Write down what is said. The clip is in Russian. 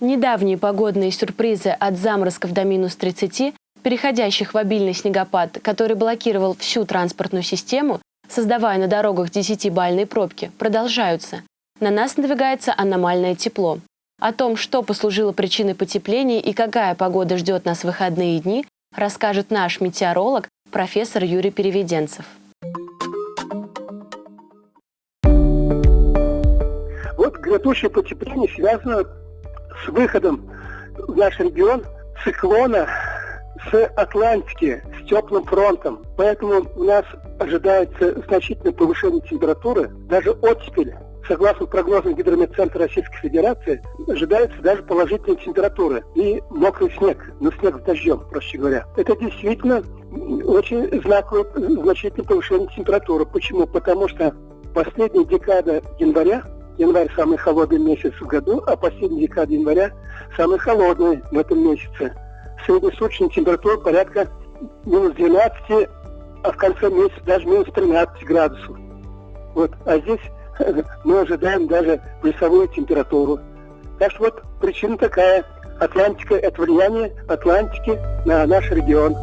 Недавние погодные сюрпризы от заморозков до минус 30, переходящих в обильный снегопад, который блокировал всю транспортную систему, создавая на дорогах 10-бальные пробки, продолжаются. На нас надвигается аномальное тепло. О том, что послужило причиной потепления и какая погода ждет нас в выходные дни, расскажет наш метеоролог, профессор Юрий Переведенцев. Вот грядущее потепление связано с выходом в наш регион циклона с Атлантики, с теплым фронтом. Поэтому у нас ожидается значительное повышение температуры, даже оттепель. Согласно прогнозам Гидрометцентра Российской Федерации, ожидается даже положительная температура и мокрый снег, ну снег с дождем, проще говоря. Это действительно очень знаковое значительное повышение температуры. Почему? Потому что последняя декада января январь самый холодный месяц в году, а последняя декада января самый холодный в этом месяце. Среднесуточная температура порядка минус 12, а в конце месяца даже минус 13 градусов. Вот. А здесь мы ожидаем даже плюсовую температуру. Так что вот причина такая. Атлантика – это влияние Атлантики на наш регион.